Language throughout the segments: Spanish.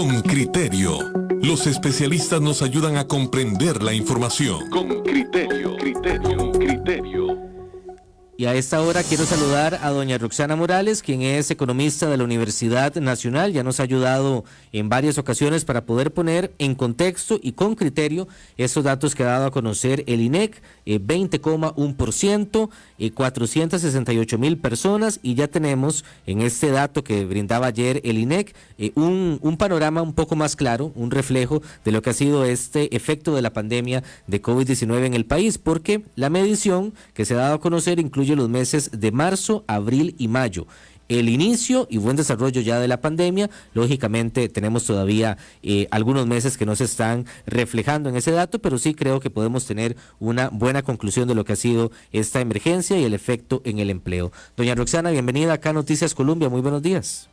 Con criterio. Los especialistas nos ayudan a comprender la información. Con criterio. Y a esta hora quiero saludar a doña Roxana Morales, quien es economista de la Universidad Nacional. Ya nos ha ayudado en varias ocasiones para poder poner en contexto y con criterio estos datos que ha dado a conocer el INEC, 20,1%, eh, 468 eh, mil personas y ya tenemos en este dato que brindaba ayer el INEC eh, un, un panorama un poco más claro, un reflejo de lo que ha sido este efecto de la pandemia de COVID-19 en el país, porque la medición que se ha dado a conocer incluye los meses de marzo, abril y mayo el inicio y buen desarrollo ya de la pandemia. Lógicamente tenemos todavía eh, algunos meses que no se están reflejando en ese dato, pero sí creo que podemos tener una buena conclusión de lo que ha sido esta emergencia y el efecto en el empleo. Doña Roxana, bienvenida acá a Noticias Colombia. Muy buenos días.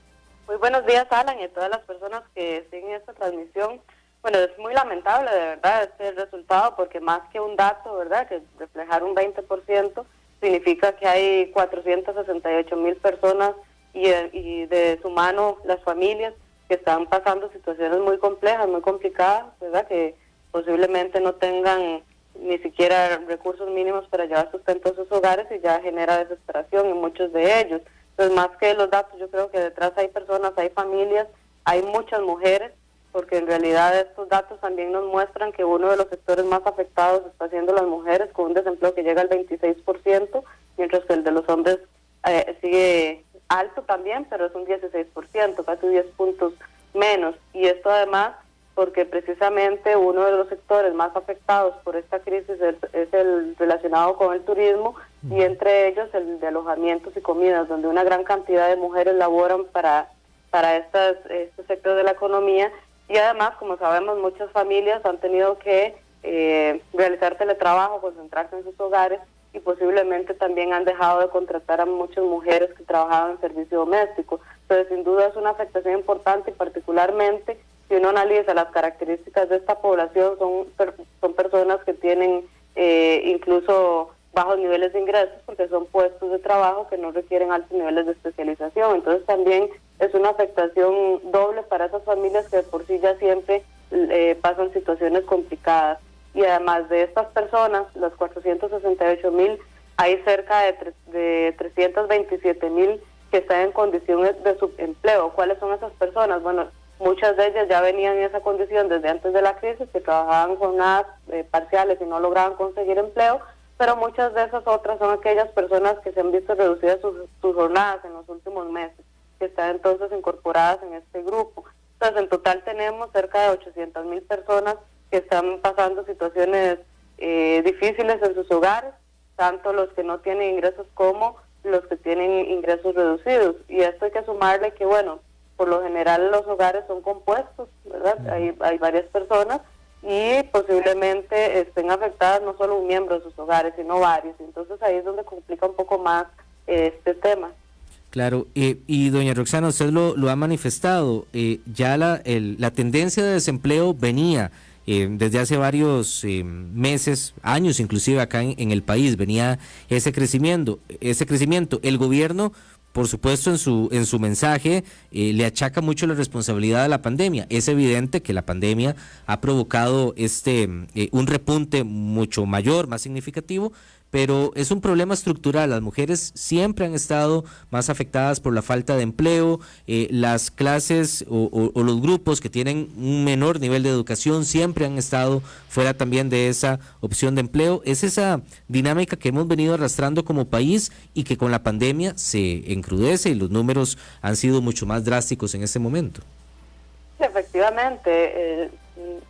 Muy buenos días, Alan, y a todas las personas que siguen esta transmisión. Bueno, es muy lamentable, de verdad, este resultado, porque más que un dato, ¿verdad?, que reflejar un 20%, significa que hay 468 mil personas y, y, de su mano las familias que están pasando situaciones muy complejas, muy complicadas, ¿verdad? Que posiblemente no tengan ni siquiera recursos mínimos para llevar sustento a sus hogares y ya genera desesperación en muchos de ellos. Entonces, más que los datos, yo creo que detrás hay personas, hay familias, hay muchas mujeres porque en realidad estos datos también nos muestran que uno de los sectores más afectados está siendo las mujeres, con un desempleo que llega al 26%, mientras que el de los hombres eh, sigue alto también, pero es un 16%, casi 10 puntos menos. Y esto además porque precisamente uno de los sectores más afectados por esta crisis es, el relacionado con el turismo y entre ellos el de alojamientos y comidas, donde una gran cantidad de mujeres laboran para, para estas, este sector de la economía y además, como sabemos, muchas familias han tenido que eh, realizar teletrabajo, concentrarse en sus hogares y posiblemente también han dejado de contratar a muchas mujeres que trabajaban en servicio doméstico. Entonces, sin duda es una afectación importante y particularmente si uno analiza las características de esta población, son, son personas que tienen eh, incluso bajos niveles de ingresos porque son puestos de trabajo que no requieren altos niveles de especialización. Entonces también es una afectación doble para esas familias que por sí ya siempre eh, pasan situaciones complicadas. Y además de estas personas, las 468 mil, hay cerca de, de 327 mil que están en condiciones de subempleo. ¿Cuáles son esas personas? Bueno, muchas de ellas ya venían en esa condición desde antes de la crisis, que trabajaban jornadas eh, parciales y no lograban conseguir empleo, pero muchas de esas otras son aquellas personas que se han visto reducidas sus, jornadas en los últimos meses, que están entonces incorporadas en este grupo. Entonces, en total tenemos cerca de 800 mil personas que están pasando situaciones eh, difíciles en sus hogares, tanto los que no tienen ingresos como los que tienen ingresos reducidos. Y esto hay que sumarle que, bueno, por lo general los hogares son compuestos, ¿verdad? Hay, hay varias personas y posiblemente estén afectadas no solo un miembro de sus hogares, sino varios. Entonces ahí es donde complica un poco más eh, este tema. Claro, y doña Roxana, usted lo, lo ha manifestado, eh, ya la, la tendencia de desempleo venía eh, desde hace varios meses, años inclusive acá en, el país, venía ese crecimiento, ese crecimiento. El gobierno por supuesto, en su, en su mensaje eh, le achaca mucho la responsabilidad de la pandemia. Es evidente que la pandemia ha provocado este eh, un repunte mucho mayor, más significativo, pero es un problema estructural. Las mujeres siempre han estado más afectadas por la falta de empleo, eh, las clases o, los grupos que tienen un menor nivel de educación siempre han estado fuera también de esa opción de empleo. Es esa dinámica que hemos venido arrastrando como país y que con la pandemia se encrudece y los números han sido mucho más drásticos en este momento. Efectivamente, eh,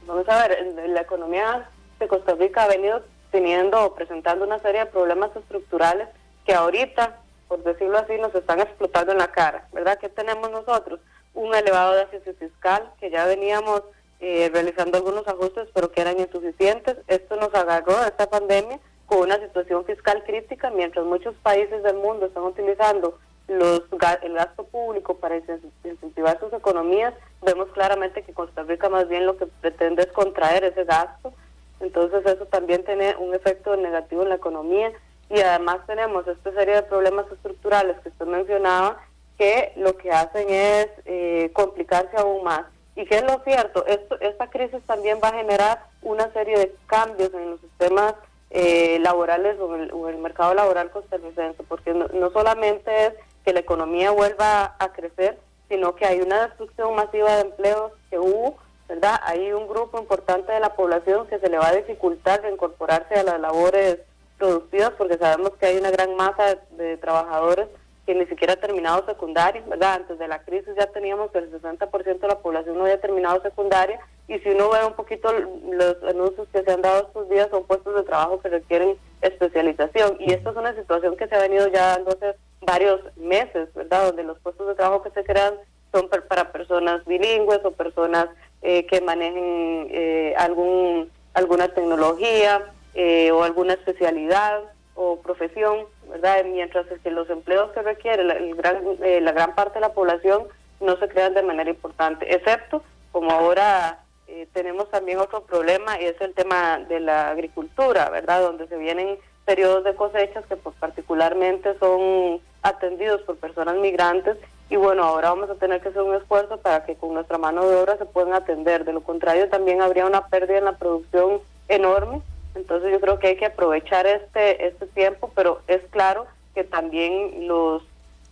vamos a ver, la economía de Costa Rica ha venido teniendo o presentando una serie de problemas estructurales que ahorita, por decirlo así, nos están explotando en la cara, ¿verdad? ¿Qué tenemos nosotros? Un elevado déficit fiscal que ya veníamos eh, realizando algunos ajustes, pero que eran insuficientes. Esto nos agarró esta pandemia con una situación fiscal crítica, mientras muchos países del mundo están utilizando los, el gasto público para incentivar sus economías, vemos claramente que Costa Rica más bien lo que pretende es contraer ese gasto entonces eso también tiene un efecto negativo en la economía y además tenemos esta serie de problemas estructurales que usted mencionaba que lo que hacen es eh, complicarse aún más. Y que es lo cierto, esto, esta crisis también va a generar una serie de cambios en los sistemas eh, laborales o en, el, mercado laboral costarricense, porque no, solamente es que la economía vuelva a crecer, sino que hay una destrucción masiva de empleos que hubo, ¿verdad? Hay un grupo importante de la población que se le va a dificultar incorporarse a las labores productivas porque sabemos que hay una gran masa de trabajadores que ni siquiera ha terminado secundaria, ¿verdad? Antes de la crisis ya teníamos que el 60% de la población no había terminado secundaria y si uno ve un poquito los anuncios que se han dado estos días son puestos de trabajo que requieren especialización y esta es una situación que se ha venido ya dando hace varios meses, ¿verdad? Donde los puestos de trabajo que se crean son para personas bilingües o personas eh, que manejen eh, algún alguna tecnología eh, o alguna especialidad o profesión, ¿verdad? Mientras que los empleos que requiere la, gran, eh, la gran parte de la población no se crean de manera importante, excepto como ahora eh, tenemos también otro problema y es el tema de la agricultura, ¿verdad? Donde se vienen periodos de cosechas que pues, particularmente son atendidos por personas migrantes y bueno, ahora vamos a tener que hacer un esfuerzo para que con nuestra mano de obra se puedan atender, de lo contrario también habría una pérdida en la producción enorme entonces yo creo que hay que aprovechar este, este tiempo, pero es claro que también los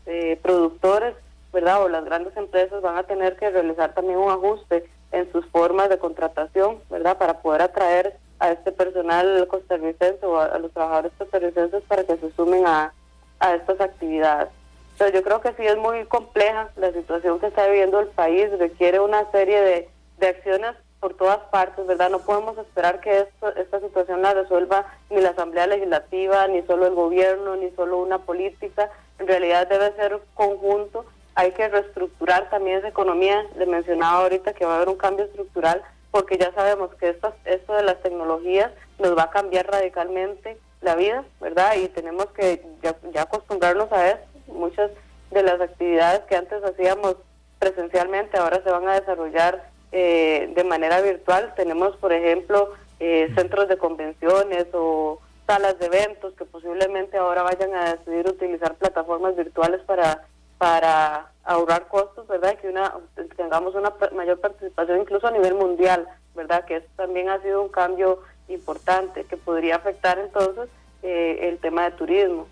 eh, productores, ¿verdad? O las grandes empresas van a tener que realizar también un ajuste en sus formas de contratación, ¿verdad? Para poder atraer a este personal costarricense o a, los trabajadores costarricenses para que se sumen a, a estas actividades. Entonces yo creo que sí es muy compleja la situación que está viviendo el país, requiere una serie de, de acciones por todas partes, ¿verdad? No podemos esperar que esto, esta situación la resuelva ni la Asamblea Legislativa, ni solo el gobierno, ni solo una política. En realidad debe ser conjunto. Hay que reestructurar también esa economía. Le mencionaba ahorita que va a haber un cambio estructural porque ya sabemos que esto, esto de las tecnologías nos va a cambiar radicalmente la vida, ¿verdad? Y tenemos que ya acostumbrarnos a eso. Muchas de las actividades que antes hacíamos presencialmente ahora se van a desarrollar eh, de manera virtual. Tenemos, por ejemplo, eh, centros de convenciones o salas de eventos que posiblemente ahora vayan a decidir utilizar plataformas virtuales para para ahorrar costos, ¿verdad? Que una tengamos una mayor participación incluso a nivel mundial, ¿verdad? Que eso también ha sido un cambio importante que podría afectar entonces eh, el tema de turismo.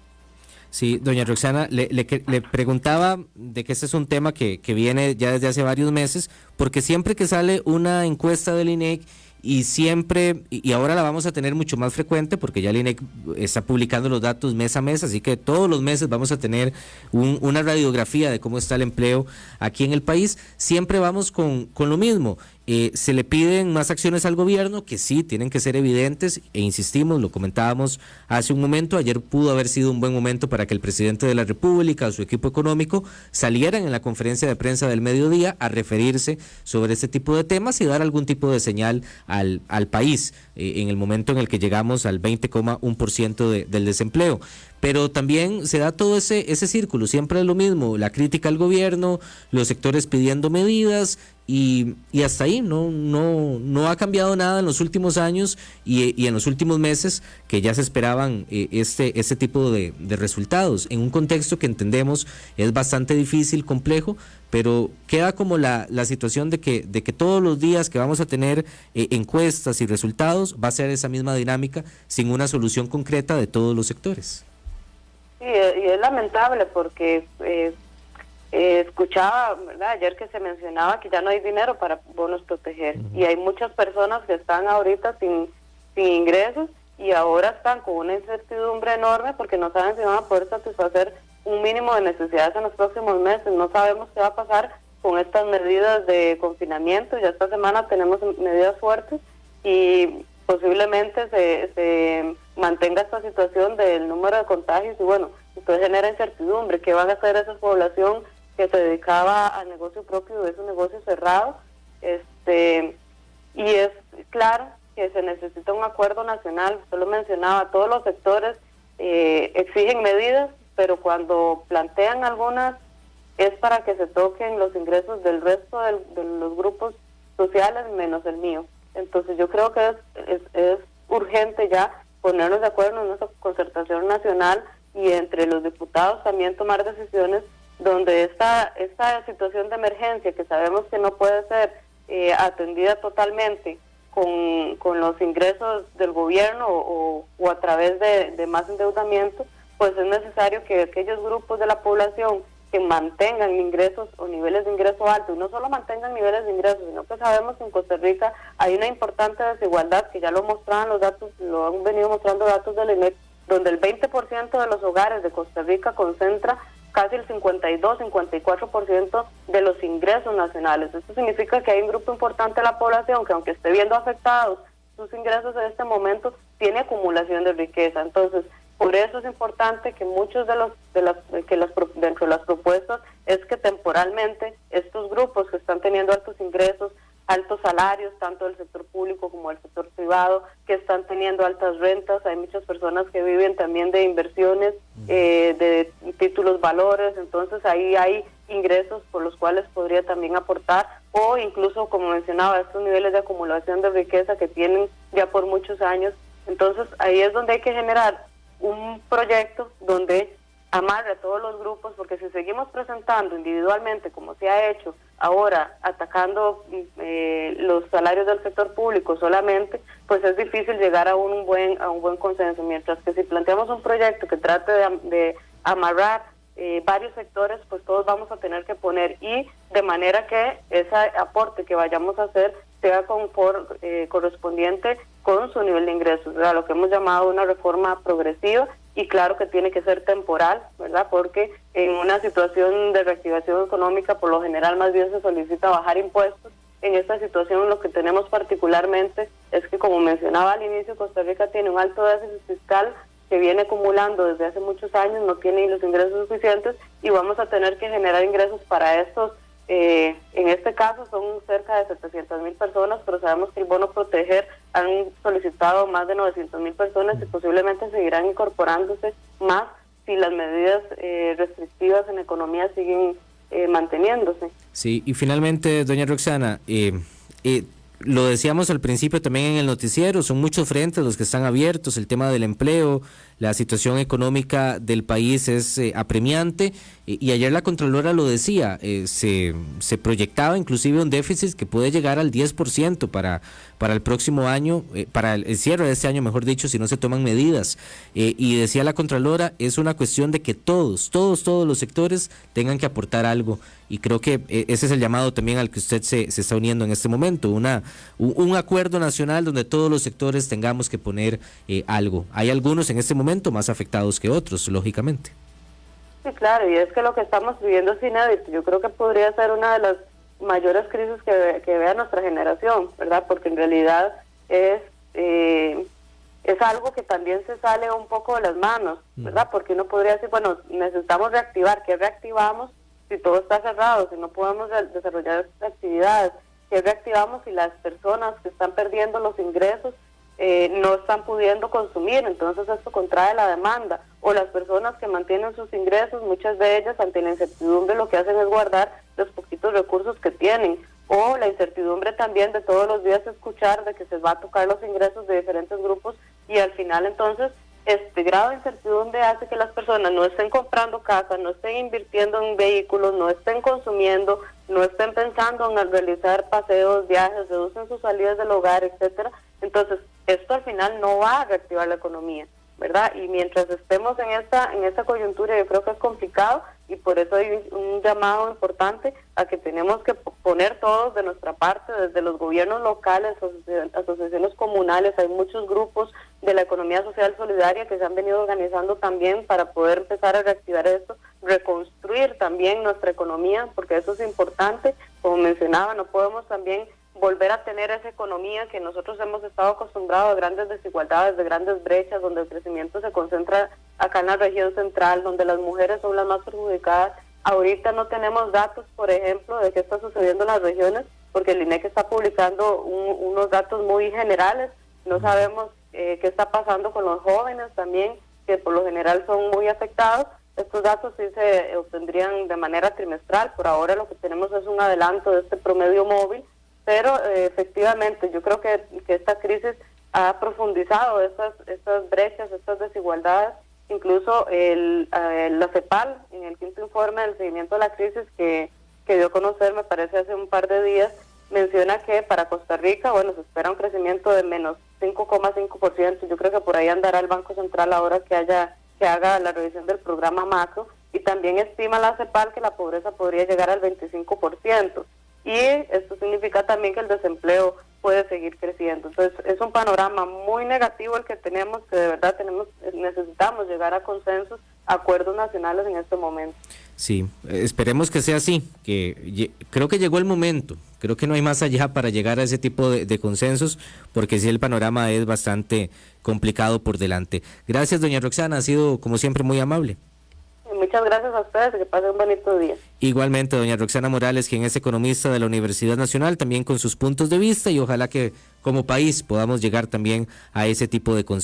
Sí, doña Roxana, le, preguntaba de que este es un tema que, que viene ya desde hace varios meses, porque siempre que sale una encuesta del INEC y siempre, y ahora la vamos a tener mucho más frecuente porque ya el INEC está publicando los datos mes a mes, así que todos los meses vamos a tener una radiografía de cómo está el empleo aquí en el país. Siempre vamos con, con lo mismo. Eh, se le piden más acciones al gobierno que sí tienen que ser evidentes e insistimos, lo comentábamos hace un momento, ayer pudo haber sido un buen momento para que el presidente de la República o su equipo económico salieran en la conferencia de prensa del mediodía a referirse sobre este tipo de temas y dar algún tipo de señal al, al país eh, en el momento en el que llegamos al 20,1% de, del desempleo pero también se da todo ese, ese círculo, siempre es lo mismo, la crítica al gobierno, los sectores pidiendo medidas y, hasta ahí, no, no, no ha cambiado nada en los últimos años y, en los últimos meses que ya se esperaban eh, este, este tipo de, de resultados, en un contexto que entendemos es bastante difícil, complejo, pero queda como la, la situación de que, de que todos los días que vamos a tener eh, encuestas y resultados va a ser esa misma dinámica sin una solución concreta de todos los sectores. Sí, y es lamentable porque eh, eh, escuchaba ¿verdad? ayer que se mencionaba que ya no hay dinero para bonos proteger y hay muchas personas que están ahorita sin, sin ingresos y ahora están con una incertidumbre enorme porque no saben si van a poder satisfacer un mínimo de necesidades en los próximos meses. No sabemos qué va a pasar con estas medidas de confinamiento. Ya esta semana tenemos medidas fuertes y posiblemente se, se mantenga esta situación del número de contagios y bueno, entonces genera incertidumbre. ¿Qué van a hacer esa población que se dedicaba al negocio propio de un negocio cerrado? Este, y es claro que se necesita un acuerdo nacional, usted lo mencionaba, todos los sectores eh, exigen medidas, pero cuando plantean algunas es para que se toquen los ingresos del resto de los grupos sociales menos el mío. Entonces yo creo que es, urgente ya ponernos de acuerdo en nuestra concertación nacional y entre los diputados también tomar decisiones donde esta, esta situación de emergencia, que sabemos que no puede ser eh, atendida totalmente con, con, los ingresos del gobierno o, a través de, más endeudamiento, pues es necesario que aquellos grupos de la población que mantengan ingresos o niveles de ingreso altos, no solo mantengan niveles de ingresos, sino que sabemos que en Costa Rica hay una importante desigualdad, que ya lo mostraban los datos, lo han venido mostrando datos del INEC, donde el 20% de los hogares de Costa Rica concentra casi el 52-54% de los ingresos nacionales. Esto significa que hay un grupo importante de la población que aunque esté viendo afectados sus ingresos en este momento, tiene acumulación de riqueza. Entonces, por eso es importante que muchos de los de las que las dentro de las propuestas es que temporalmente estos grupos que están teniendo altos ingresos altos salarios, tanto del sector público como del sector privado, que están teniendo altas rentas. Hay muchas personas que viven también de inversiones, eh, de títulos valores, entonces ahí hay ingresos por los cuales podría también aportar o incluso, como mencionaba, estos niveles de acumulación de riqueza que tienen ya por muchos años. Entonces ahí es donde hay que generar un proyecto donde amarre a todos los grupos, porque si seguimos presentando individualmente, como se ha hecho ahora, atacando eh, los salarios del sector público solamente, pues es difícil llegar a un buen a un buen consenso. Mientras que si planteamos un proyecto que trate de, amarrar eh, varios sectores, pues todos vamos a tener que poner y de manera que ese aporte que vayamos a hacer sea con, por, eh, correspondiente con su nivel de ingresos, lo que hemos llamado una reforma progresiva y claro que tiene que ser temporal, ¿verdad? Porque en una situación de reactivación económica, por lo general más bien se solicita bajar impuestos. En esta situación lo que tenemos particularmente es que, como mencionaba al inicio, Costa Rica tiene un alto déficit fiscal que viene acumulando desde hace muchos años, no tiene los ingresos suficientes y vamos a tener que generar ingresos para estos eh, en este caso son cerca de 700 mil personas, pero sabemos que el bono proteger han solicitado más de 900 mil personas y posiblemente seguirán incorporándose más si las medidas eh, restrictivas en economía siguen eh, manteniéndose. Sí, y finalmente, doña Roxana, eh, lo decíamos al principio también en el noticiero, son muchos frentes los que están abiertos, el tema del empleo, la situación económica del país es eh, apremiante y, ayer la Contralora lo decía, eh, se, se, proyectaba inclusive un déficit que puede llegar al 10% para, para el próximo año, eh, para el, cierre de este año, mejor dicho, si no se toman medidas. y decía la Contralora, es una cuestión de que todos, todos, todos los sectores tengan que aportar algo y creo que ese es el llamado también al que usted se, se está uniendo en este momento, una, un, acuerdo nacional donde todos los sectores tengamos que poner algo. Hay algunos en este momento más afectados que otros, lógicamente. Sí, claro, y es que lo que estamos viviendo es inédito. Yo creo que podría ser una de las mayores crisis que, que vea nuestra generación, ¿verdad? Porque en realidad es eh, es algo que también se sale un poco de las manos, ¿verdad? Porque uno podría decir, bueno, necesitamos reactivar. ¿Qué reactivamos si todo está cerrado, si no podemos desarrollar actividades? ¿Qué reactivamos si las personas que están perdiendo los ingresos eh, no están pudiendo consumir, entonces esto contrae la demanda. O las personas que mantienen sus ingresos, muchas de ellas ante la incertidumbre lo que hacen es guardar los poquitos recursos que tienen. O la incertidumbre también de todos los días escuchar de que se va a tocar los ingresos de diferentes grupos y al final entonces este grado de incertidumbre hace que las personas no estén comprando casa, no estén invirtiendo en vehículos, no estén consumiendo, no estén pensando en realizar paseos, viajes, reducen sus salidas del hogar, etcétera. Entonces, esto al final no va a reactivar la economía, ¿verdad? Y mientras estemos en esta en esta coyuntura, yo creo que es complicado y por eso hay un, llamado importante a que tenemos que poner todos de nuestra parte, desde los gobiernos locales, asociaciones comunales, hay muchos grupos de la economía social solidaria que se han venido organizando también para poder empezar a reactivar esto, reconstruir también nuestra economía, porque eso es importante, como mencionaba, no podemos también volver a tener esa economía que nosotros hemos estado acostumbrados a grandes desigualdades, de grandes brechas, donde el crecimiento se concentra acá en la región central, donde las mujeres son las más perjudicadas. Ahorita no tenemos datos, por ejemplo, de qué está sucediendo en las regiones, porque el INEC está publicando unos datos muy generales. No sabemos eh, qué está pasando con los jóvenes también, que por lo general son muy afectados. Estos datos sí se obtendrían de manera trimestral. Por ahora lo que tenemos es un adelanto de este promedio móvil pero eh, efectivamente yo creo que, esta crisis ha profundizado estas, estas brechas, estas desigualdades. Incluso el, eh, la CEPAL, en el quinto informe del seguimiento de la crisis que, que dio a conocer, me parece hace un par de días, menciona que para Costa Rica, bueno, se espera un crecimiento de menos 5,5%. Yo creo que por ahí andará el Banco Central ahora que haya que haga la revisión del programa macro y también estima la CEPAL que la pobreza podría llegar al 25%. Y esto significa también que el desempleo puede seguir creciendo. Entonces, es un panorama muy negativo el que tenemos, que de verdad tenemos necesitamos llegar a consensos, acuerdos nacionales en este momento. Sí, esperemos que sea así, que creo que llegó el momento, creo que no hay más allá para llegar a ese tipo de, de consensos, porque sí el panorama es bastante complicado por delante. Gracias, doña Roxana, ha sido como siempre muy amable. Muchas gracias a ustedes, que pasen un bonito día. Igualmente, doña Roxana Morales, quien es economista de la Universidad Nacional, también con sus puntos de vista y ojalá que como país podamos llegar también a ese tipo de consensos.